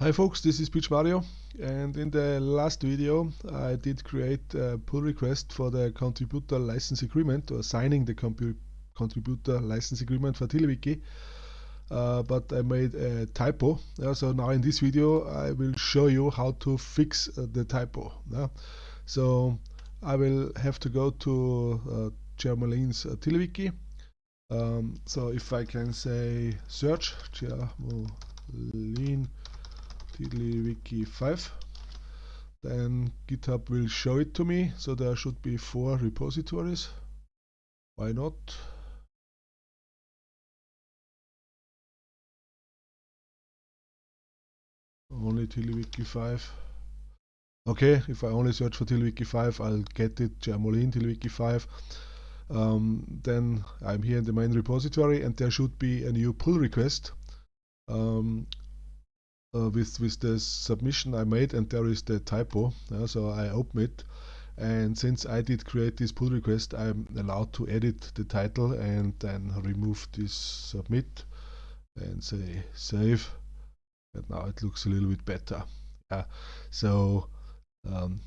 Hi folks, this is Pietsch Mario and in the last video I did create a pull request for the contributor license agreement or signing the contributor license agreement for TiddlyWiki uh, but I made a typo. Uh, so now in this video I will show you how to fix uh, the typo uh, so I will have to go to uh, Jermolene's uh, um, so if I can say search Germoline TiddlyWiki 5 then GitHub will show it to me so there should be four repositories. Why not? Only TiddlyWiki 5 okay if I only search for TiddlyWiki 5 I'll get it. Jermolene TiddlyWiki 5 um, then I'm here in the main repository and there should be a new pull request. Um, uh, with with the submission I made and there is the typo uh, so I open it. And since I did create this pull request I'm allowed to edit the title and then remove this submit and say save. And now it looks a little bit better. Yeah so um,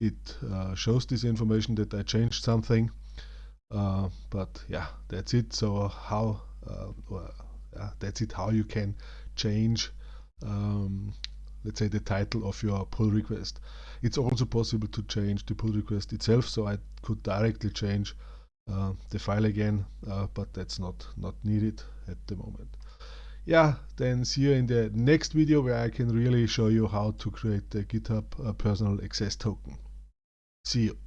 it uh, shows this information that I changed something. Uh, but yeah that's it. So how uh, that's it. How you can change um, let's say the title of your pull request. It's also possible to change the pull request itself, so I could directly change uh, the file again, uh, but that's not, not needed at the moment. Yeah, then see you in the next video where I can really show you how to create the GitHub uh, personal access token. See you.